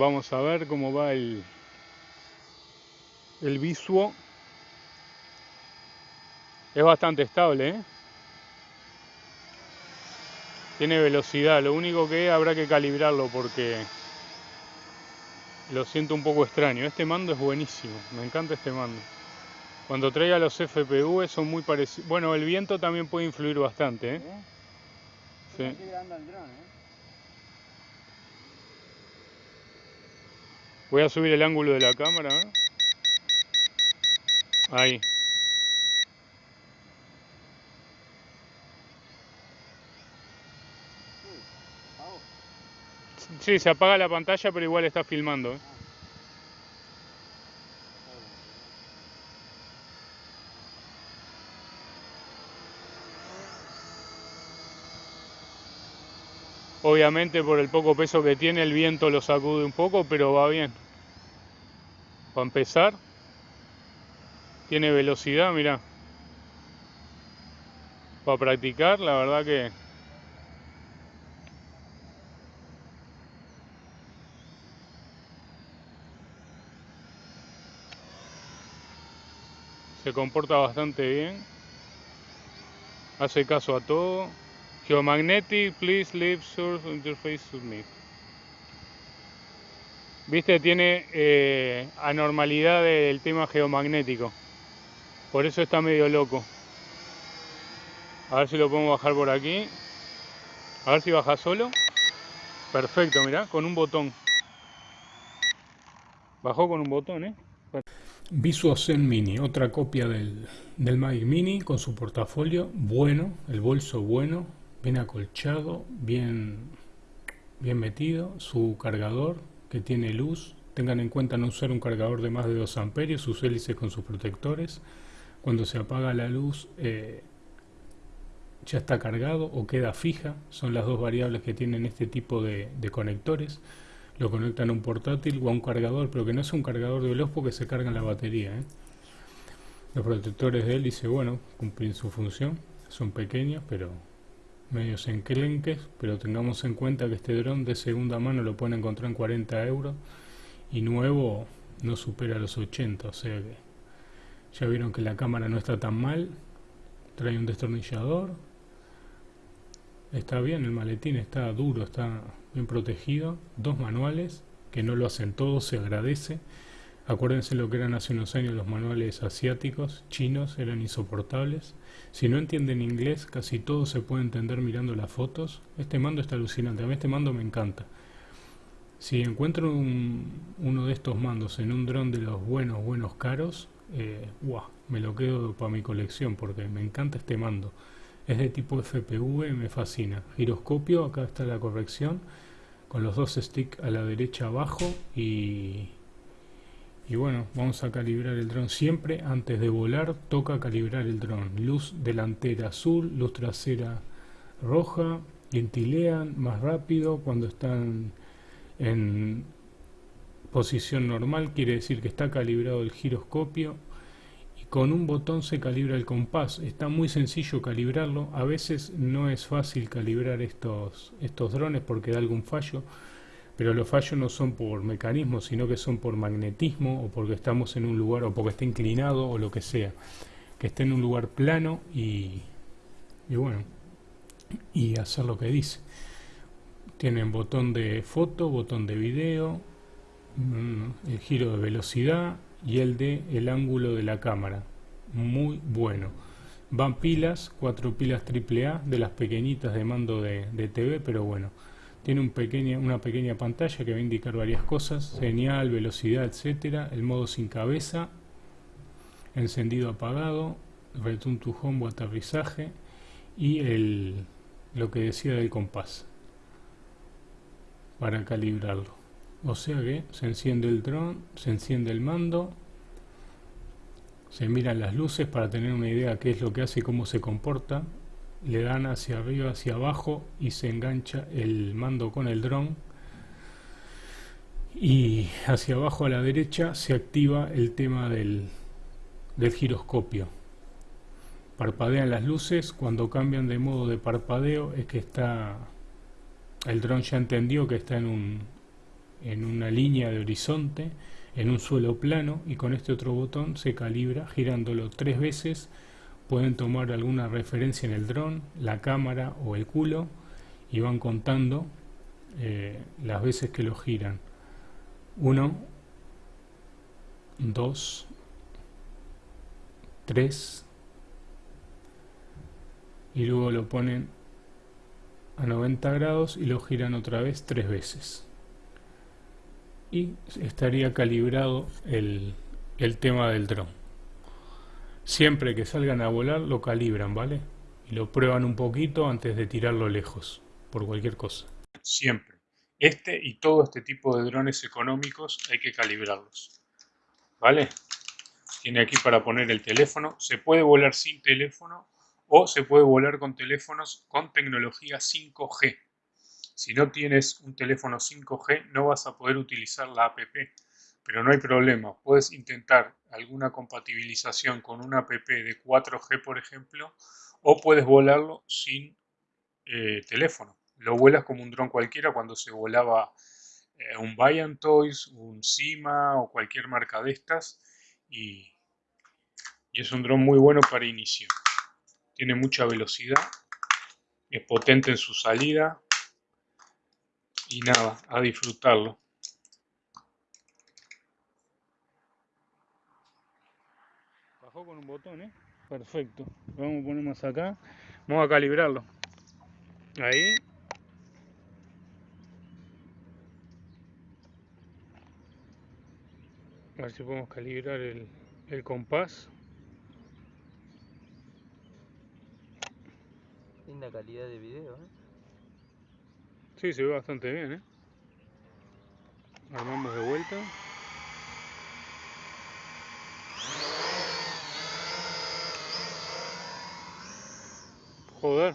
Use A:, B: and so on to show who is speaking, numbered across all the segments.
A: Vamos a ver cómo va el, el visuo. Es bastante estable, ¿eh? Tiene velocidad, lo único que habrá que calibrarlo porque lo siento un poco extraño. Este mando es buenísimo, me encanta este mando. Cuando traiga los FPV son muy parecidos. Bueno, el viento también puede influir bastante, ¿eh? Sí. Voy a subir el ángulo de la cámara. ¿eh? Ahí. Sí, se apaga la pantalla, pero igual está filmando. ¿eh? Obviamente por el poco peso que tiene el viento lo sacude un poco, pero va bien. Para empezar, tiene velocidad, mira. Para practicar, la verdad que se comporta bastante bien. Hace caso a todo. Geomagnetic, please leave source interface submit. Viste, tiene eh, anormalidad del tema geomagnético. Por eso está medio loco. A ver si lo podemos bajar por aquí. A ver si baja solo. Perfecto, mirá, con un botón. Bajó con un botón, ¿eh? Visuo Zen Mini, otra copia del, del Magic Mini con su portafolio bueno, el bolso bueno, bien acolchado, bien, bien metido, su cargador que tiene luz, tengan en cuenta no usar un cargador de más de 2 amperios, sus hélices con sus protectores, cuando se apaga la luz eh, ya está cargado o queda fija, son las dos variables que tienen este tipo de, conectores, lo conectan a un portátil o a un cargador, pero que no es un cargador de veloz porque se carga la batería. ¿eh? Los protectores de hélice, bueno, cumplen su función, son pequeños, pero medios enclenques, pero tengamos en cuenta que este dron de segunda mano lo pueden encontrar en 40 euros y nuevo no supera los 80, o sea que ya vieron que la cámara no está tan mal, trae un destornillador, está bien, el maletín está duro, está bien protegido, dos manuales que no lo hacen todos, se agradece. Acuérdense lo que eran hace unos años los manuales asiáticos, chinos, eran insoportables. Si no entienden inglés, casi todo se puede entender mirando las fotos. Este mando está alucinante, a mí este mando me encanta. Si encuentro uno de estos mandos en un dron de los buenos, buenos caros, eh, me lo quedo para mi colección porque me encanta este mando. Es de tipo FPV, me fascina. Giroscopio, acá está la corrección, con los dos sticks a la derecha abajo y y bueno, vamos a calibrar el dron siempre. Antes de volar, toca calibrar el dron. Luz delantera azul, luz trasera roja. Ventilean más rápido cuando están en posición normal. Quiere decir que está calibrado el giroscopio. Y con un botón se calibra el compás. Está muy sencillo calibrarlo. A veces no es fácil calibrar estos, estos drones porque da algún fallo pero los fallos no son por mecanismo, sino que son por magnetismo o porque estamos en un lugar o porque está inclinado o lo que sea. Que esté en un lugar plano y, y bueno, y hacer lo que dice. Tienen botón de foto, botón de video, mm, el giro de velocidad y el de el ángulo de la cámara. Muy bueno. Van pilas, cuatro pilas AAA de las pequeñitas de mando de, de TV, pero bueno. Tiene un una pequeña pantalla que va a indicar varias cosas, señal, velocidad, etcétera, el modo sin cabeza, encendido apagado, return to home o aterrizaje y el, lo que decía del compás para calibrarlo. O sea que se enciende el dron, se enciende el mando, se miran las luces para tener una idea de qué es lo que hace y cómo se comporta le dan hacia arriba, hacia abajo y se engancha el mando con el dron y hacia abajo a la derecha se activa el tema del, del giroscopio. Parpadean las luces, cuando cambian de modo de parpadeo es que está el dron ya entendió que está en un en una línea de horizonte, en un suelo plano y con este otro botón se calibra girándolo tres veces. Pueden tomar alguna referencia en el dron, la cámara o el culo y van contando eh, las veces que lo giran. 1, 2, 3 y luego lo ponen a 90 grados y lo giran otra vez tres veces y estaría calibrado el, el tema del dron siempre que salgan a volar lo calibran vale y lo prueban un poquito antes de tirarlo lejos por cualquier cosa. Siempre. Este y todo este tipo de drones económicos hay que calibrarlos vale tiene aquí para poner el teléfono. Se puede volar sin teléfono o se puede volar con teléfonos con tecnología 5G. Si no tienes un teléfono 5G no vas a poder utilizar la app, pero no hay problema, puedes intentar alguna compatibilización con una app de 4G por ejemplo o puedes volarlo sin eh, teléfono. Lo vuelas como un dron cualquiera cuando se volaba eh, un Bayan Toys, un Sima o cualquier marca de estas y, y es un dron muy bueno para inicio tiene mucha velocidad, es potente en su salida y nada, a disfrutarlo. Bajó con un botón, ¿eh? Perfecto. vamos a poner más acá. Vamos a calibrarlo. Ahí. A ver si podemos calibrar el, el compás.
B: Linda calidad de video, ¿eh?
A: Sí, se ve bastante bien, ¿eh? Armamos de vuelta. Joder.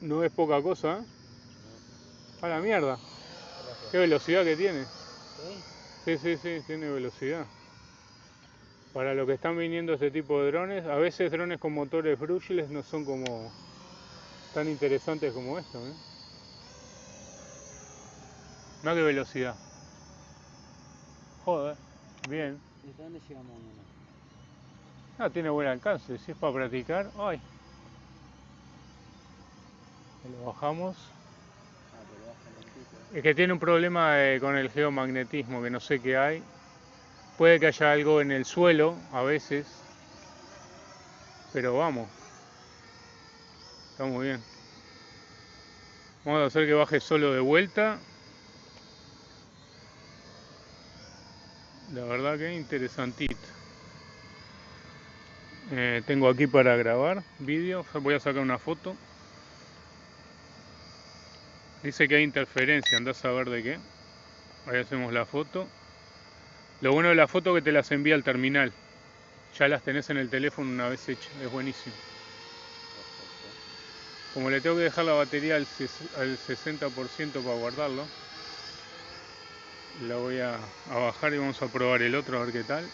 A: No es poca cosa, ¿eh? A la mierda. Qué velocidad que tiene. Sí, sí, sí, tiene velocidad para lo que están viniendo este tipo de drones. A veces drones con motores brushless no son como tan interesantes como esto. ¿eh? Mira qué velocidad. Joder, bien.
B: ¿Y dónde llegamos
A: Ah, tiene buen alcance, si es para practicar. ¡Ay! Lo bajamos. Es que tiene un problema eh, con el geomagnetismo, que no sé qué hay. Puede que haya algo en el suelo a veces, pero vamos. Está muy bien. Vamos a hacer que baje solo de vuelta. La verdad que interesantito. Eh, tengo aquí para grabar vídeo. Voy a sacar una foto. Dice que hay interferencia, andás a ver de qué. Ahí hacemos la foto. Lo bueno de la foto es que te las envía al terminal. Ya las tenés en el teléfono una vez hecha, es buenísimo. Como le tengo que dejar la batería al 60% para guardarlo, la voy a, a bajar y vamos a probar el otro a ver qué tal.